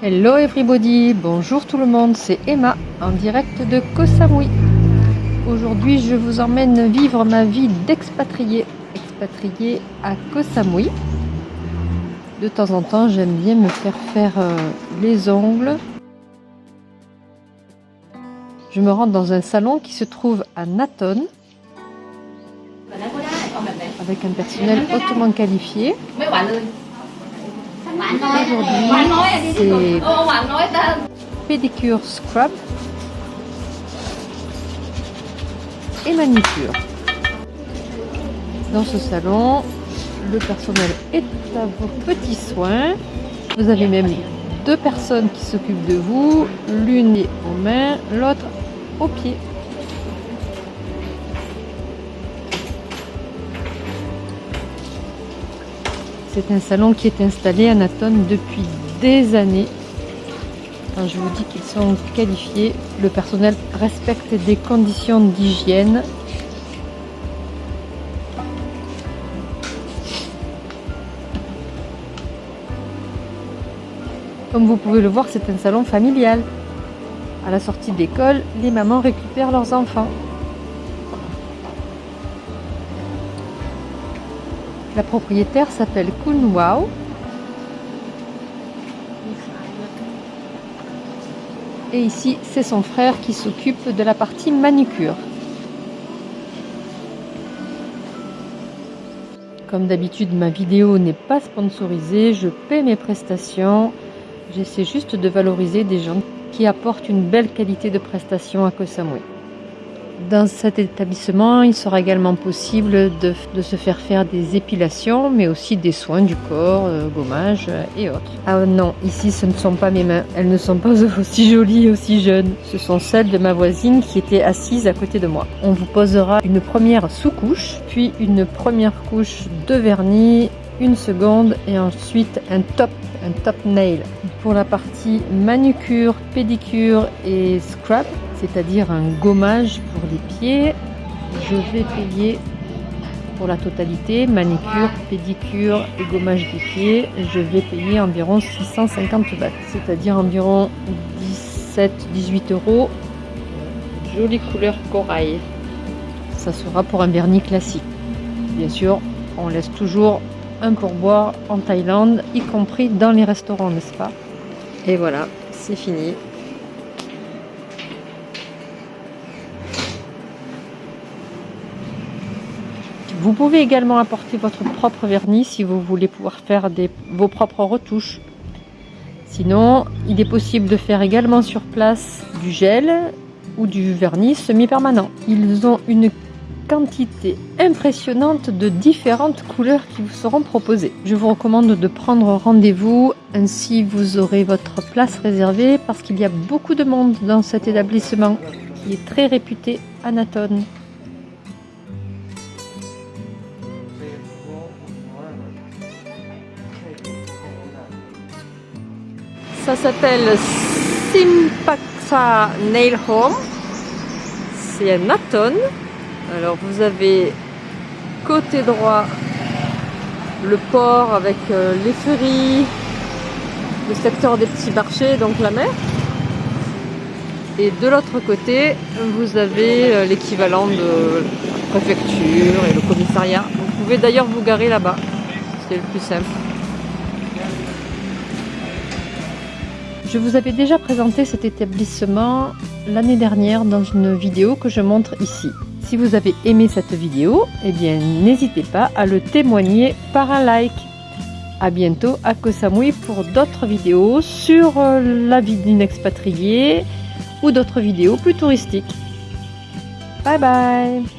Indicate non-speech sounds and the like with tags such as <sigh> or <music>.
Hello everybody, bonjour tout le monde, c'est Emma en direct de Koh Samui. Aujourd'hui je vous emmène vivre ma vie d'expatrié, expatrié à Koh Samui. De temps en temps j'aime bien me faire faire euh, les ongles. Je me rends dans un salon qui se trouve à Naton avec un personnel hautement qualifié. Aujourd'hui, c'est pédicure scrub et manicure. Dans ce salon, le personnel est à vos petits soins. Vous avez même deux personnes qui s'occupent de vous, l'une est aux mains, l'autre aux pieds. C'est un salon qui est installé à Naton depuis des années. Je vous dis qu'ils sont qualifiés, le personnel respecte des conditions d'hygiène. Comme vous pouvez le voir, c'est un salon familial. À la sortie d'école, les mamans récupèrent leurs enfants. La propriétaire s'appelle Kun Wow. Et ici, c'est son frère qui s'occupe de la partie manucure. Comme d'habitude, ma vidéo n'est pas sponsorisée, je paie mes prestations. J'essaie juste de valoriser des gens qui apportent une belle qualité de prestation à Koh Samui. Dans cet établissement, il sera également possible de, se faire faire des épilations, mais aussi des soins du corps, euh, gommage euh, et autres. Ah non, ici ce ne sont pas mes mains, elles ne sont pas <laughs> aussi jolies aussi jeunes. Ce sont celles de ma voisine qui était assise à côté de moi. On vous posera une première sous-couche, puis une première couche de vernis, une seconde et ensuite un top, un top nail. Pour la partie manucure, pédicure et scrub, c'est-à-dire un gommage pour les pieds. Je vais payer pour la totalité, manicure, pédicure et gommage des pieds, je vais payer environ 650 bahts, c'est-à-dire environ 17-18 euros. Jolie couleur corail. Ça sera pour un vernis classique. Bien sûr, on laisse toujours un pourboire en Thaïlande, y compris dans les restaurants, n'est-ce pas? Et voilà, c'est fini. Vous pouvez également apporter votre propre vernis si vous voulez pouvoir faire vos propres retouches. Sinon, il est possible de faire également sur place du gel ou du vernis semi-permanent. Ils ont une quantité impressionnante de différentes couleurs qui vous seront proposées. Je vous recommande de prendre rendez-vous, ainsi vous aurez votre place réservée parce qu'il y a beaucoup de monde dans cet établissement qui est très réputé à. Ça s'appelle Simpaksa Nail Home. C'est un Naton. Alors vous avez côté droit le port avec euh, les ferries, le secteur des petits marchés, donc la mer. Et de l'autre côté, vous avez euh, l'équivalent de la préfecture et le commissariat. Vous pouvez d'ailleurs vous garer là-bas, c'est le plus simple. Je vous avais déjà présenté cet établissement l'année dernière dans une vidéo que je montre ici. Si vous avez aimé cette vidéo, eh bien n'hésitez pas à le témoigner par un like. A bientôt à Koh Samui pour d'autres vidéos sur euh, la vie d'une expatriée ou d'autres vidéos plus touristiques. Bye bye